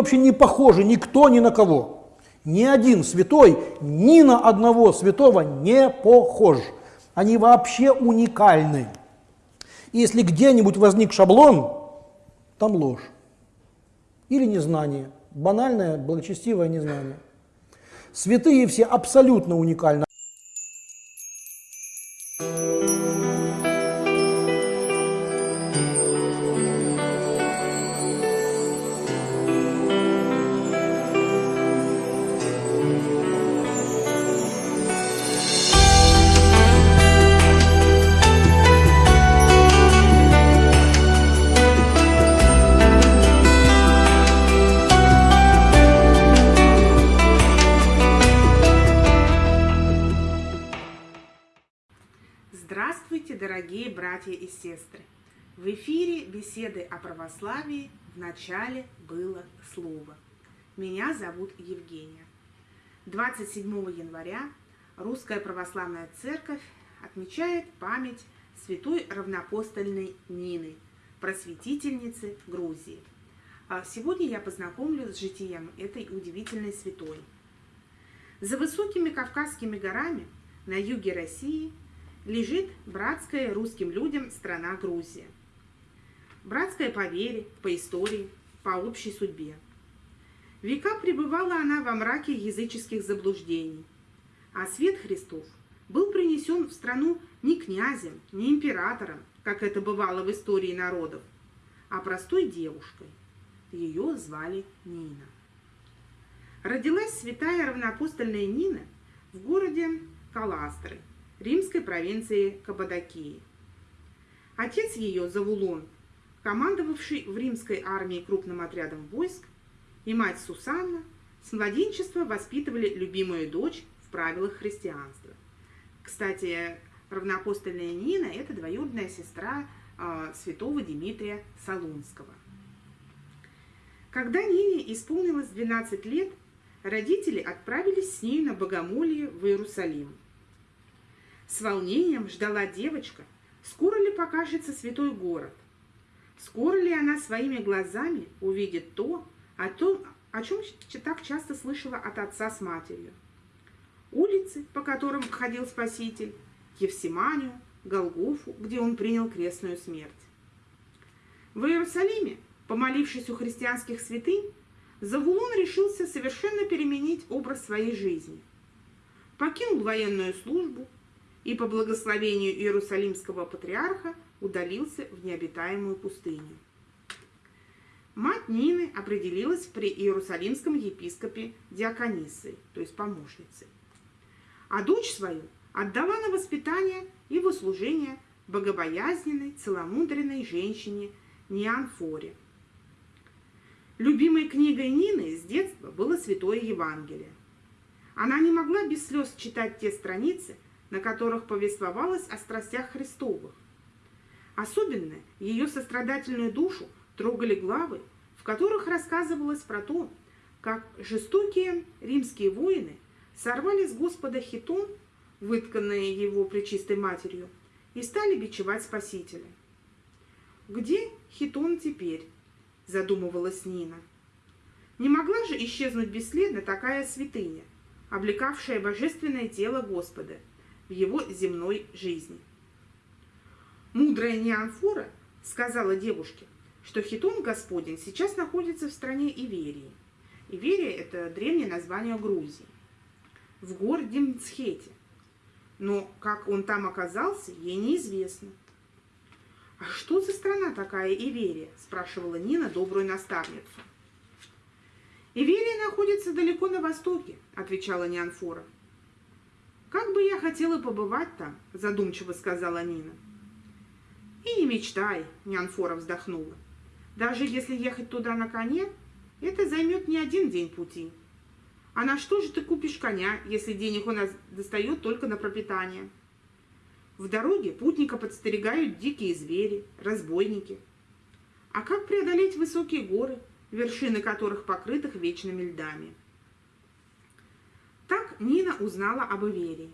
Вообще не похожи никто ни на кого. Ни один святой ни на одного святого не похож. Они вообще уникальны. И если где-нибудь возник шаблон, там ложь. Или незнание. Банальное, благочестивое незнание. Святые все абсолютно уникальны. Беседы о православии в начале было слово. Меня зовут Евгения. 27 января Русская Православная Церковь отмечает память святой равнопостольной Нины, просветительницы Грузии. А Сегодня я познакомлю с житием этой удивительной святой. За высокими Кавказскими горами на юге России – лежит братская русским людям страна Грузия. Братская по вере, по истории, по общей судьбе. Века пребывала она во мраке языческих заблуждений, а свет Христов был принесен в страну не князем, не императором, как это бывало в истории народов, а простой девушкой. Ее звали Нина. Родилась святая равноапостольная Нина в городе Каластры – римской провинции Каппадокии. Отец ее, Завулон, командовавший в римской армии крупным отрядом войск, и мать Сусанна с младенчества воспитывали любимую дочь в правилах христианства. Кстати, равноапостольная Нина – это двоюродная сестра э, святого Дмитрия Солунского. Когда Нине исполнилось 12 лет, родители отправились с ней на богомолье в Иерусалим – с волнением ждала девочка, скоро ли покажется святой город. Скоро ли она своими глазами увидит то, о том, о чем так часто слышала от отца с матерью. Улицы, по которым ходил Спаситель, Евсиманию, Голгофу, где он принял крестную смерть. В Иерусалиме, помолившись у христианских святынь, Завулон решился совершенно переменить образ своей жизни. Покинул военную службу, и по благословению Иерусалимского патриарха удалился в необитаемую пустыню. Мать Нины определилась при Иерусалимском епископе Диакониссы, то есть помощнице. А дочь свою отдала на воспитание и в услужение богобоязненной, целомудренной женщине Неанфоре. Любимой книгой Нины с детства было Святое Евангелие. Она не могла без слез читать те страницы, на которых повествовалось о страстях Христовых. Особенно ее сострадательную душу трогали главы, в которых рассказывалось про то, как жестокие римские воины сорвали с Господа хитон, вытканные его пречистой матерью, и стали бичевать Спасителя. «Где хитон теперь?» – задумывалась Нина. Не могла же исчезнуть бесследно такая святыня, облекавшая божественное тело Господа – в его земной жизни. Мудрая Неанфора сказала девушке, что Хитон Господень сейчас находится в стране Иверии. Иверия – это древнее название Грузии. В городе Мцхете. Но как он там оказался, ей неизвестно. «А что за страна такая Иверия?» – спрашивала Нина добрую наставницу. «Иверия находится далеко на востоке», – отвечала Неанфора. «Как бы я хотела побывать там», – задумчиво сказала Нина. «И не мечтай», – Нянфора вздохнула. «Даже если ехать туда на коне, это займет не один день пути. А на что же ты купишь коня, если денег у нас достает только на пропитание?» В дороге путника подстерегают дикие звери, разбойники. А как преодолеть высокие горы, вершины которых покрытых вечными льдами? Нина узнала об Иверии.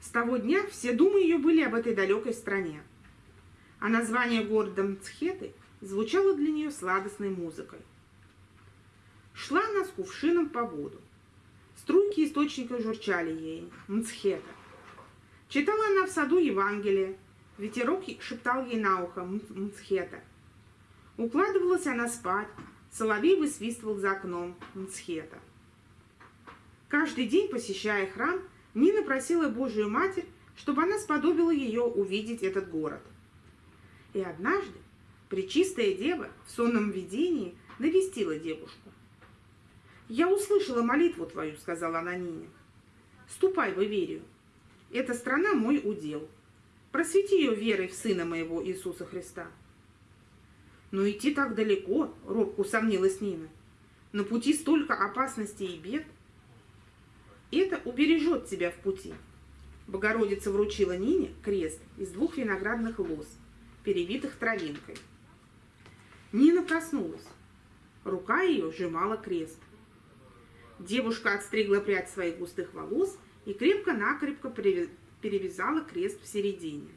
С того дня все думы ее были об этой далекой стране. А название города Мцхеты звучало для нее сладостной музыкой. Шла она с кувшином по воду. Струйки источника журчали ей, мцхета. Читала она в саду Евангелие, ветерок шептал ей на ухо мцхета. Укладывалась она спать, соловей высвистывал за окном мцхета. Каждый день, посещая храм, Нина просила Божию Матерь, чтобы она сподобила ее увидеть этот город. И однажды Пречистая Дева в сонном видении навестила девушку. «Я услышала молитву твою», — сказала она Нине. «Ступай в Иверию. Эта страна мой удел. Просвети ее верой в Сына моего Иисуса Христа». «Но идти так далеко», — робко усомнилась Нина. «На пути столько опасностей и бед». «Это убережет тебя в пути». Богородица вручила Нине крест из двух виноградных лоз, перевитых травинкой. Нина проснулась. Рука ее сжимала крест. Девушка отстригла прядь своих густых волос и крепко-накрепко перевязала крест в середине.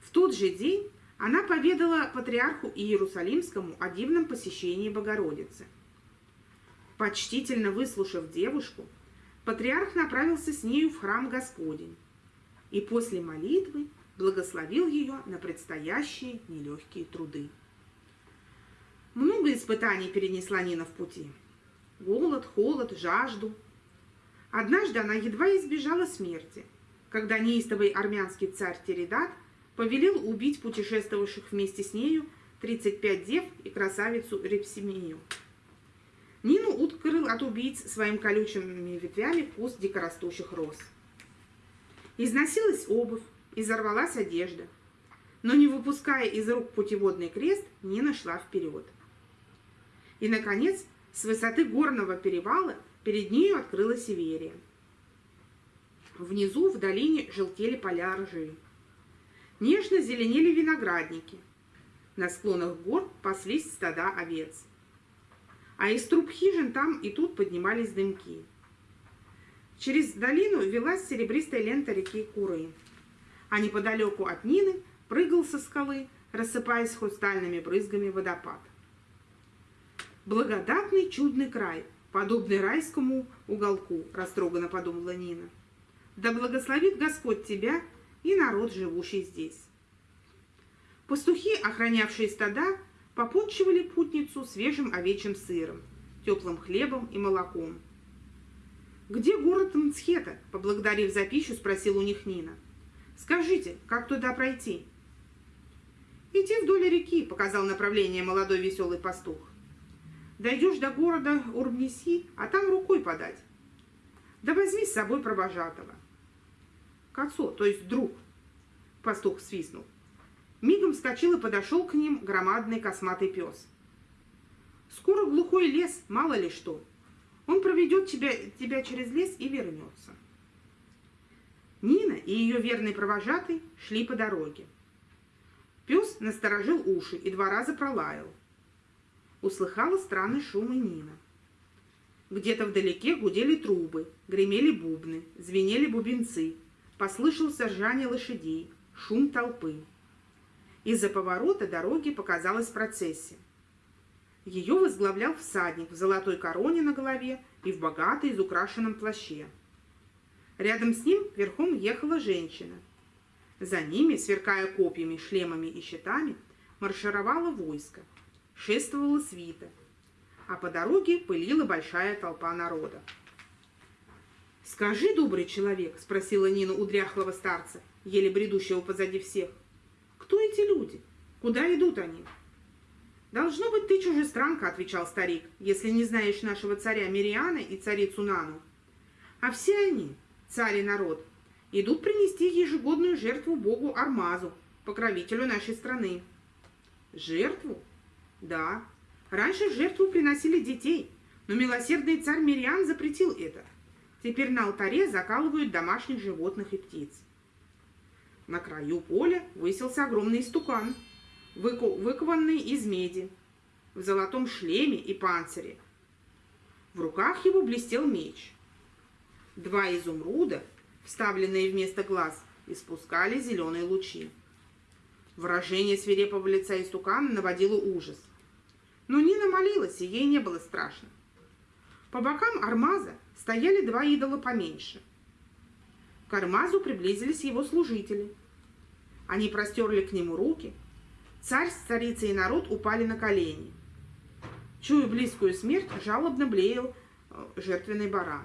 В тот же день она поведала патриарху Иерусалимскому о дивном посещении Богородицы. Почтительно выслушав девушку, патриарх направился с нею в храм Господень и после молитвы благословил ее на предстоящие нелегкие труды. Много испытаний перенесла Нина в пути. Голод, холод, жажду. Однажды она едва избежала смерти, когда неистовый армянский царь Теридат повелел убить путешествовавших вместе с нею 35 дев и красавицу Репсимию. Нину укрыл от убийц своим колючими ветвями куст дикорастущих роз. Износилась обувь, изорвалась одежда. Но не выпуская из рук путеводный крест, Нина шла вперед. И, наконец, с высоты горного перевала перед нею открылась Северия. Внизу в долине желтели поля ржи. Нежно зеленели виноградники. На склонах гор паслись стада овец. А из труб хижин там и тут поднимались дымки. Через долину велась серебристая лента реки Куры, а неподалеку от Нины прыгал со скалы, рассыпаясь хрустальными брызгами водопад. Благодатный чудный край, подобный райскому уголку, растроганно подумала Нина. Да благословит Господь тебя и народ, живущий здесь. Пастухи, охранявшие стада, попутчивали путницу свежим овечьим сыром, теплым хлебом и молоком. «Где город Мцхета?» – поблагодарив за пищу, спросил у них Нина. «Скажите, как туда пройти?» «Иди вдоль реки», – показал направление молодой веселый пастух. Дойдешь до города Урбнеси, а там рукой подать. Да возьми с собой провожатого. К отцу, то есть друг. Пастух свистнул. Мигом вскочил и подошел к ним громадный косматый пес. Скоро глухой лес, мало ли что. Он проведет тебя, тебя через лес и вернется. Нина и ее верный провожатый шли по дороге. Пес насторожил уши и два раза пролаял услыхала странный шум и Нина. Где-то вдалеке гудели трубы, гремели бубны, звенели бубенцы, послышался ржание лошадей, шум толпы. Из-за поворота дороги показалась процессия. Ее возглавлял всадник в золотой короне на голове и в богатой изукрашенном плаще. Рядом с ним верхом ехала женщина. За ними, сверкая копьями, шлемами и щитами, маршировало войско шествовала свита, а по дороге пылила большая толпа народа. «Скажи, добрый человек», — спросила Нина у дряхлого старца, еле бредущего позади всех, «кто эти люди? Куда идут они?» «Должно быть, ты чужестранка», — отвечал старик, «если не знаешь нашего царя Мириана и царицу Нану. А все они, царь и народ, идут принести ежегодную жертву богу Армазу, покровителю нашей страны». «Жертву?» Да, раньше жертву приносили детей, но милосердный царь Мириан запретил это. Теперь на алтаре закалывают домашних животных и птиц. На краю поля высился огромный истукан, выкованный из меди, в золотом шлеме и панцире. В руках его блестел меч. Два изумруда, вставленные вместо глаз, испускали зеленые лучи. Выражение свирепого лица истукана наводило ужас. Но Нина молилась, и ей не было страшно. По бокам Армаза стояли два идола поменьше. К приблизились его служители. Они простерли к нему руки. Царь, царица и народ упали на колени. Чуя близкую смерть, жалобно блеял э, жертвенный баран.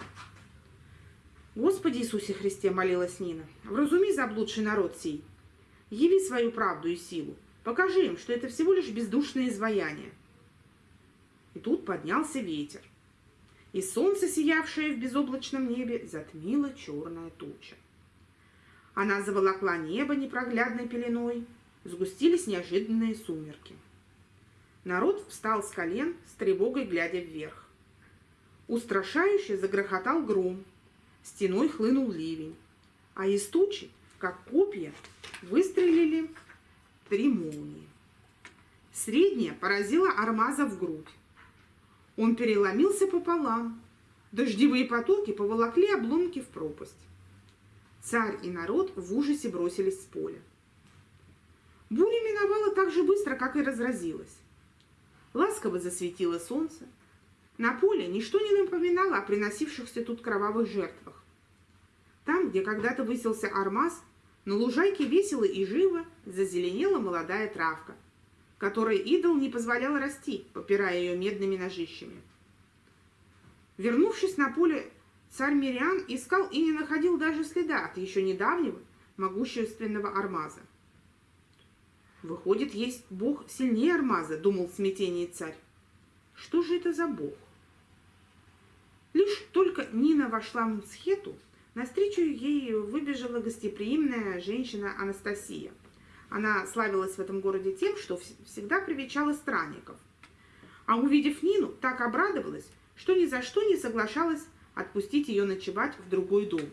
«Господи Иисусе Христе!» — молилась Нина. «Вразуми заблудший народ сей. Яви свою правду и силу. Покажи им, что это всего лишь бездушное изваяние». И тут поднялся ветер. И солнце, сиявшее в безоблачном небе, затмило черная туча. Она заволокла небо непроглядной пеленой, сгустились неожиданные сумерки. Народ встал с колен, с тревогой глядя вверх. Устрашающе загрохотал гром, стеной хлынул ливень, а из тучи, как копья, выстрелили три молнии. Средняя поразила Армаза в грудь. Он переломился пополам. Дождевые потоки поволокли обломки в пропасть. Царь и народ в ужасе бросились с поля. Буря миновала так же быстро, как и разразилась. Ласково засветило солнце, на поле ничто не напоминало о приносившихся тут кровавых жертвах. Там, где когда-то высился армаз, на лужайке весело и живо зазеленела молодая травка, которой идол не позволял расти, попирая ее медными ножищами. Вернувшись на поле, царь Мириан искал и не находил даже следа от еще недавнего могущественного армаза. «Выходит, есть бог сильнее армаза», — думал в смятении царь. «Что же это за бог?» Лишь только Нина вошла в Мсхету, навстречу ей выбежала гостеприимная женщина Анастасия. Она славилась в этом городе тем, что всегда привечала странников. А увидев Нину, так обрадовалась, что ни за что не соглашалась отпустить ее ночевать в другой дом.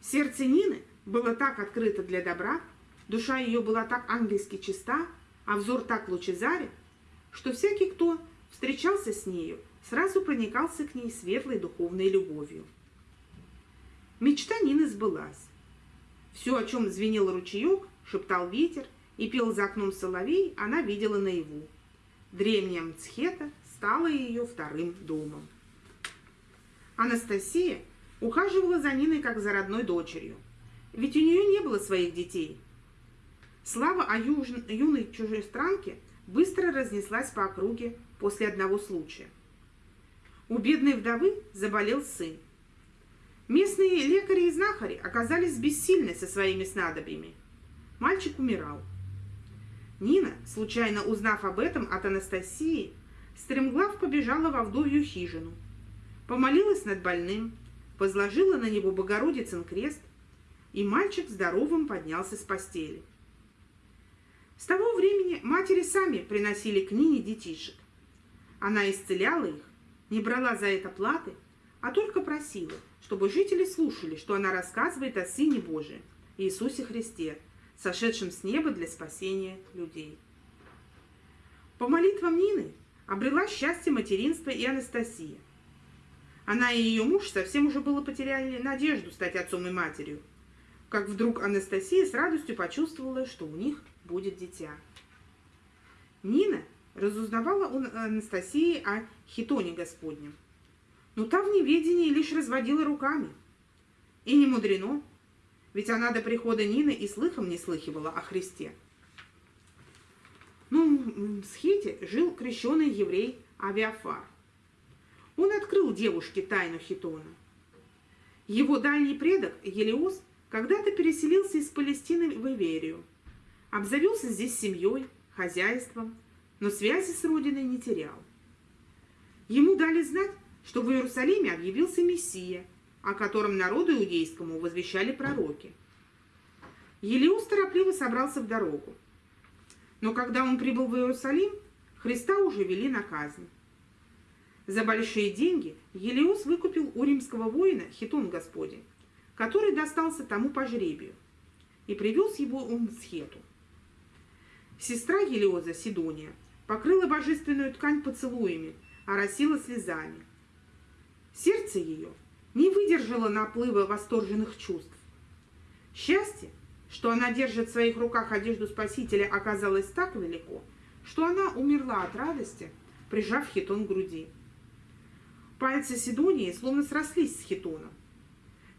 Сердце Нины было так открыто для добра, душа ее была так ангельски чиста, а взор так лучезарен, что всякий, кто встречался с нею, сразу проникался к ней светлой духовной любовью. Мечта Нины сбылась. Все, о чем звенел ручеек, шептал ветер и пел за окном соловей, она видела наяву. Древняя Мцхета стала ее вторым домом. Анастасия ухаживала за Ниной как за родной дочерью, ведь у нее не было своих детей. Слава о юной чужестранке быстро разнеслась по округе после одного случая – у бедной вдовы заболел сын. Местные лекари и знахари оказались бессильны со своими снадобьями. Мальчик умирал. Нина, случайно узнав об этом от Анастасии, стремглав побежала во вдовью хижину. Помолилась над больным, возложила на него Богородицын крест, и мальчик здоровым поднялся с постели. С того времени матери сами приносили к Нине детишек. Она исцеляла их, не брала за это платы, а только просила, чтобы жители слушали, что она рассказывает о Сыне Божием, Иисусе Христе, сошедшем с неба для спасения людей. По молитвам Нины обрела счастье материнства и Анастасия. Она и ее муж совсем уже было потеряли надежду стать отцом и матерью, как вдруг Анастасия с радостью почувствовала, что у них будет дитя. Нина разузнавала у Анастасии о хитоне Господнем. Но та в неведении лишь разводила руками. И не мудрено, ведь она до прихода Нины и слыхом не слыхивала о Христе. Ну, в Схите жил крещеный еврей Авиафар. Он открыл девушке тайну хитона. Его дальний предок Елиос когда-то переселился из Палестины в Иверию, обзавелся здесь семьей, хозяйством, но связи с родиной не терял. Ему дали знать, что в Иерусалиме объявился Мессия, о котором народу иудейскому возвещали пророки. Елеус торопливо собрался в дорогу. Но когда он прибыл в Иерусалим, Христа уже вели на казнь. За большие деньги Елеус выкупил у римского воина хитон Господень, который достался тому по жребию, и привез его в Схету. Сестра Елеоза, Сидония, покрыла божественную ткань поцелуями, оросила слезами. Сердце ее не выдержало наплыва восторженных чувств. Счастье, что она держит в своих руках одежду Спасителя, оказалось так велико, что она умерла от радости, прижав хитон к груди. Пальцы Сидонии словно срослись с хитоном.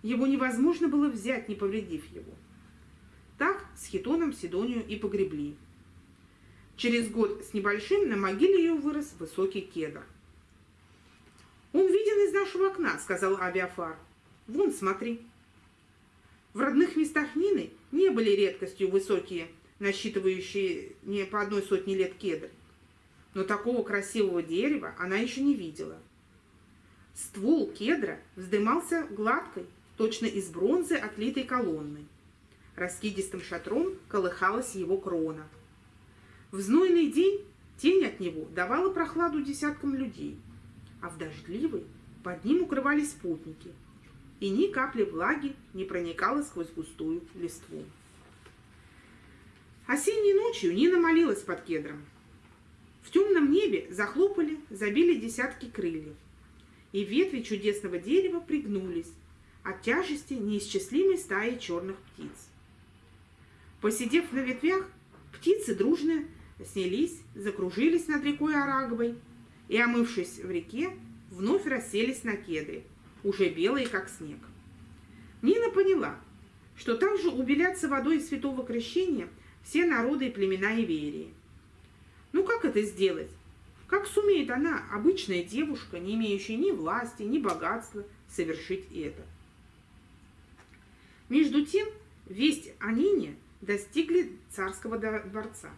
Его невозможно было взять, не повредив его. Так с хитоном Сидонию и погребли. Через год с небольшим на могиле ее вырос высокий кедр. «Он виден из нашего окна», — сказал Авиафар. «Вон, смотри». В родных местах Нины не были редкостью высокие, насчитывающие не по одной сотне лет кедры. Но такого красивого дерева она еще не видела. Ствол кедра вздымался гладкой, точно из бронзы отлитой колонной. Раскидистым шатром колыхалась его крона. В знойный день тень от него давала прохладу десяткам людей, а в дождливый под ним укрывались спутники, и ни капли влаги не проникала сквозь густую листву. Осенней ночью Нина молилась под кедром. В темном небе захлопали, забили десятки крыльев, и ветви чудесного дерева пригнулись от тяжести неисчислимой стаи черных птиц. Посидев на ветвях, птицы дружно снялись, закружились над рекой Араговой и, омывшись в реке, вновь расселись на кедры, уже белые, как снег. Нина поняла, что также убелятся водой святого крещения все народы и племена Иверии. Ну как это сделать? Как сумеет она, обычная девушка, не имеющая ни власти, ни богатства, совершить это? Между тем, весть о Нине достигли царского дворца.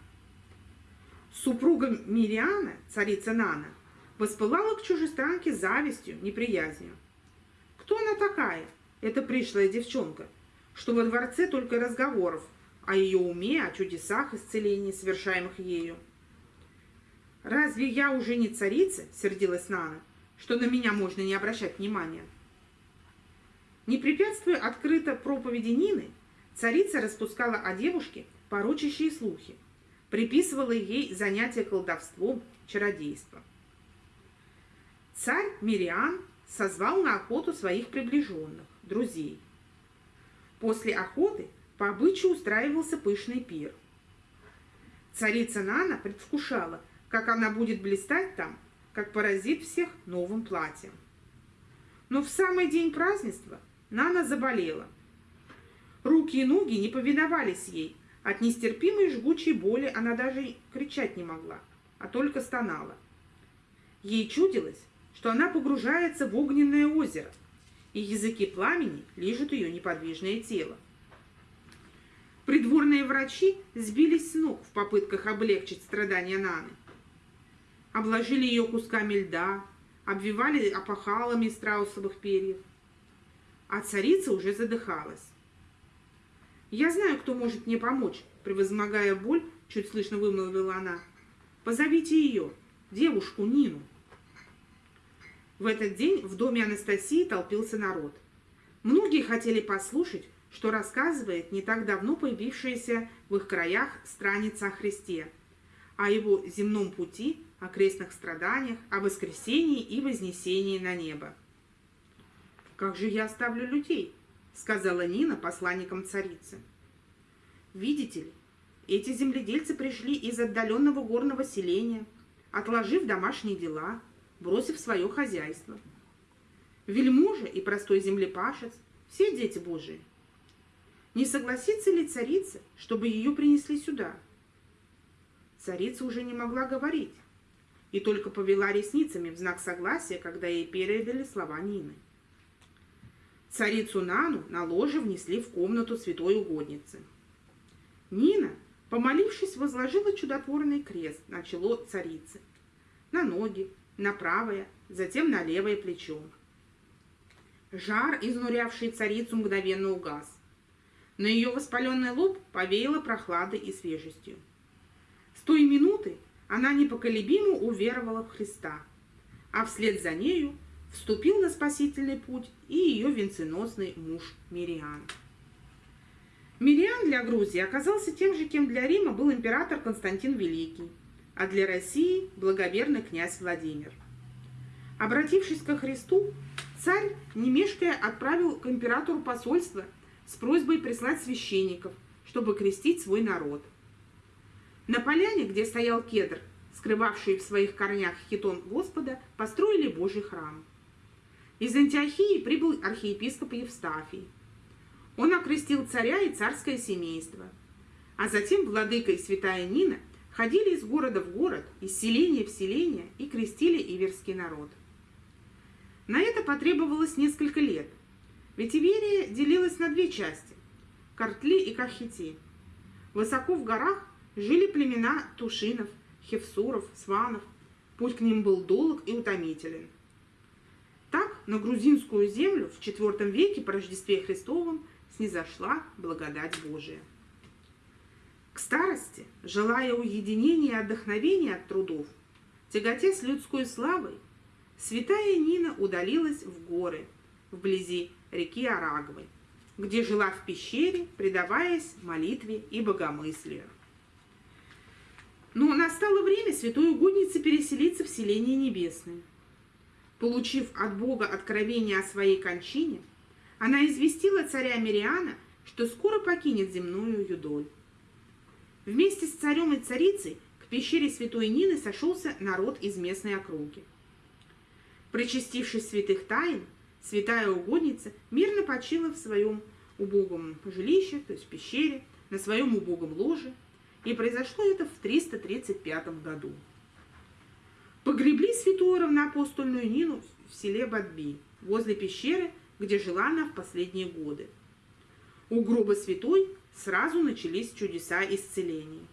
Супруга Мириана, царица Нана, воспылала к чужестранке завистью, неприязнью. Кто она такая, эта пришлая девчонка, что во дворце только разговоров о ее уме, о чудесах исцелений, совершаемых ею? «Разве я уже не царица?» — сердилась Нана, что на меня можно не обращать внимания. Не препятствуя открыто проповеди Нины, царица распускала о девушке порочащие слухи, приписывала ей занятия колдовством, чародейством. Царь Мириан созвал на охоту своих приближенных, друзей. После охоты по обычаю устраивался пышный пир. Царица Нана предвкушала, как она будет блистать там, как поразит всех новым платьем. Но в самый день празднества Нана заболела. Руки и ноги не повиновались ей. От нестерпимой жгучей боли она даже кричать не могла, а только стонала. Ей чудилось, что она погружается в огненное озеро, и языки пламени лижут ее неподвижное тело. Придворные врачи сбились с ног в попытках облегчить страдания Наны. Обложили ее кусками льда, обвивали опахалами страусовых перьев а царица уже задыхалась. «Я знаю, кто может мне помочь», — превозмогая боль, чуть слышно вымолвила она. «Позовите ее, девушку Нину». В этот день в доме Анастасии толпился народ. Многие хотели послушать, что рассказывает не так давно появившаяся в их краях страница о Христе, о его земном пути, о крестных страданиях, о воскресении и вознесении на небо. «Как же я оставлю людей?» — сказала Нина посланникам царицы. «Видите ли, эти земледельцы пришли из отдаленного горного селения, отложив домашние дела, бросив свое хозяйство. Вельможа и простой землепашец — все дети Божии. Не согласится ли царица, чтобы ее принесли сюда?» Царица уже не могла говорить и только повела ресницами в знак согласия, когда ей передали слова Нины. Царицу Нану на ложе внесли в комнату святой угодницы. Нина, помолившись, возложила чудотворный крест на чело царицы, на ноги, на правое, затем на левое плечо. Жар, изнурявший царицу, мгновенно угас. На ее воспаленный лоб повеяло прохладой и свежестью. С той минуты она непоколебимо уверовала в Христа, а вслед за нею вступил на спасительный путь и ее венценосный муж Мириан. Мириан для Грузии оказался тем же, кем для Рима был император Константин Великий, а для России – благоверный князь Владимир. Обратившись ко Христу, царь, не мешкая, отправил к императору посольство с просьбой прислать священников, чтобы крестить свой народ. На поляне, где стоял кедр, скрывавший в своих корнях хитон Господа, построили Божий храм. Из Антиохии прибыл архиепископ Евстафий. Он окрестил царя и царское семейство. А затем владыка и святая Нина ходили из города в город, из селения в селение и крестили иверский народ. На это потребовалось несколько лет, ведь Иверия делилась на две части – Картли и Кахити. Высоко в горах жили племена Тушинов, Хевсуров, Сванов. Путь к ним был долг и утомителен. Так на грузинскую землю в IV веке по Рождестве Христовом снизошла благодать Божия. К старости, желая уединения и отдохновения от трудов, тяготясь людской славой, святая Нина удалилась в горы, вблизи реки Араговой, где жила в пещере, предаваясь молитве и богомыслию. Но настало время святой угодницы переселиться в селение небесное. Получив от Бога откровение о своей кончине, она известила царя Мириана, что скоро покинет земную юдоль. Вместе с царем и царицей к пещере святой Нины сошелся народ из местной округи. Причастившись святых тайн, святая угодница мирно почила в своем убогом жилище, то есть пещере, на своем убогом ложе – и произошло это в 335 году. Погребли святую равноапостольную Нину в селе Бадби, возле пещеры, где жила она в последние годы. У гроба святой сразу начались чудеса исцелений.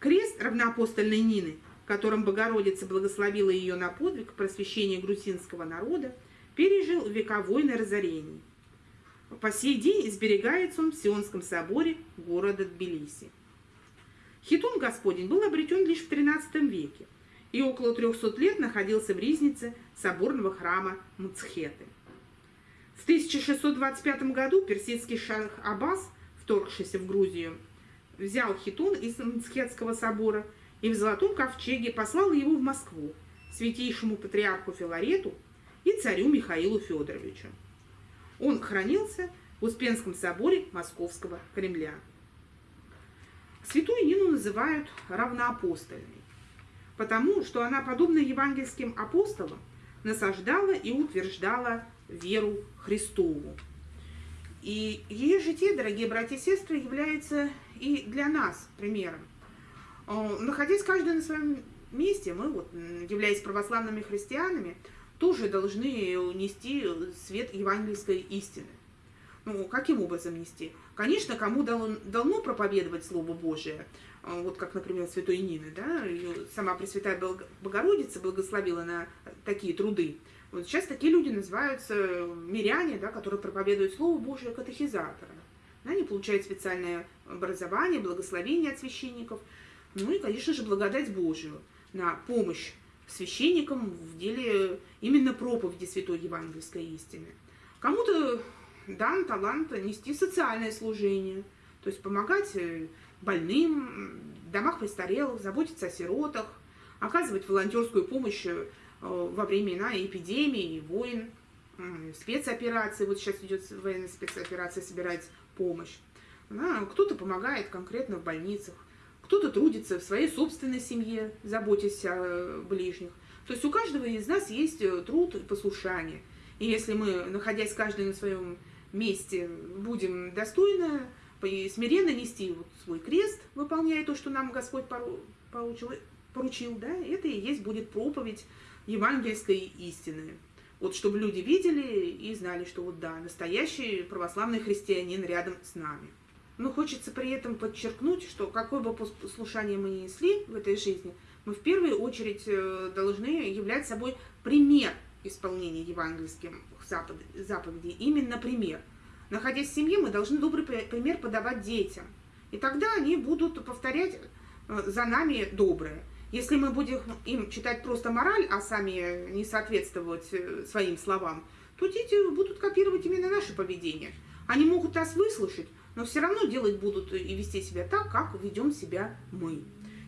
Крест равноапостольной Нины, которым Богородица благословила ее на подвиг просвещения грузинского народа, пережил вековойное разорение. По сей день изберегается он в Сионском соборе города Тбилиси. Хитон Господень был обретен лишь в XIII веке и около 300 лет находился в ризнице соборного храма Муцхеты. В 1625 году персидский шах Аббас, вторгшийся в Грузию, взял хитон из Мцхетского собора и в Золотом ковчеге послал его в Москву святейшему патриарху Филарету и царю Михаилу Федоровичу. Он хранился в Успенском соборе Московского Кремля. Святую Нину называют равноапостольной, потому что она, подобно евангельским апостолам, насаждала и утверждала веру Христову. И ее житие, дорогие братья и сестры, является и для нас примером. Э, находясь каждый на своем месте, мы, вот, являясь православными христианами, тоже должны нести свет евангельской истины. Ну, каким образом нести? Конечно, кому дано, проповедовать Слово Божие, вот как, например, святой Нины, да, ее сама Пресвятая Богородица благословила на такие труды. Вот сейчас такие люди называются миряне, да, которые проповедуют Слово Божие катехизаторы. Они получают специальное образование, благословение от священников, ну и, конечно же, благодать Божию на помощь священникам в деле именно проповеди Святой Евангельской истины. Кому-то дан талант нести социальное служение, то есть помогать э, больным, домах престарелых, заботиться о сиротах, оказывать волонтерскую помощь э, во времена эпидемии, войн, спецоперации. Вот сейчас идет военная спецоперация, собирать помощь. Кто-то помогает конкретно в больницах, кто-то трудится в своей собственной семье, заботясь о ближних. То есть у каждого из нас есть э, труд и послушание. И если мы, находясь каждый на своем месте будем достойно и смиренно нести вот свой крест, выполняя то, что нам Господь поручил, поручил, да, это и есть будет проповедь евангельской истины. Вот чтобы люди видели и знали, что вот да, настоящий православный христианин рядом с нами. Но хочется при этом подчеркнуть, что какое бы послушание мы несли в этой жизни, мы в первую очередь э, должны являть собой пример исполнения евангельских заповедей. Именно пример. Находясь в семье, мы должны добрый пример подавать детям. И тогда они будут повторять э, за нами доброе. Если мы будем им читать просто мораль, а сами не соответствовать э, своим словам, то дети будут копировать именно наше поведение. Они могут нас выслушать, но все равно делать будут и вести себя так, как ведем себя мы.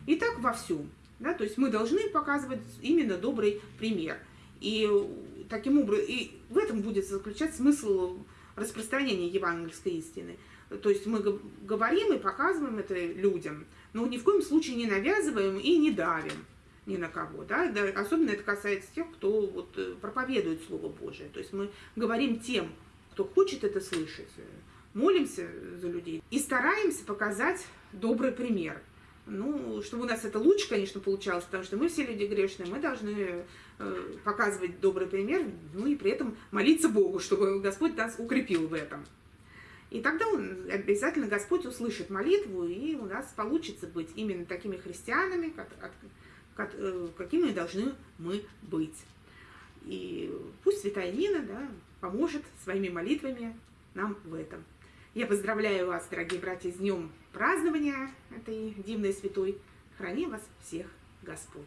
И так во всем. Да? То есть мы должны показывать именно добрый пример. И таким образом, и в этом будет заключаться смысл распространения евангельской истины. То есть мы говорим и показываем это людям, но ни в коем случае не навязываем и не давим ни на кого. Да, особенно это касается тех, кто вот э, проповедует Слово Божие. То есть мы говорим тем, кто хочет это слышать, э, молимся за людей и стараемся показать добрый пример. Ну, чтобы у нас это лучше, конечно, получалось, потому что мы все люди грешные, мы должны э, показывать добрый пример, ну и при этом молиться Богу, чтобы Господь нас укрепил в этом. И тогда он, обязательно Господь услышит молитву, и у нас получится быть именно такими христианами, как, как, э, какими должны мы быть. И пусть Святая Нина да, поможет своими молитвами нам в этом. Я поздравляю вас, дорогие братья, с днем празднования этой дивной святой. Храни вас всех Господь.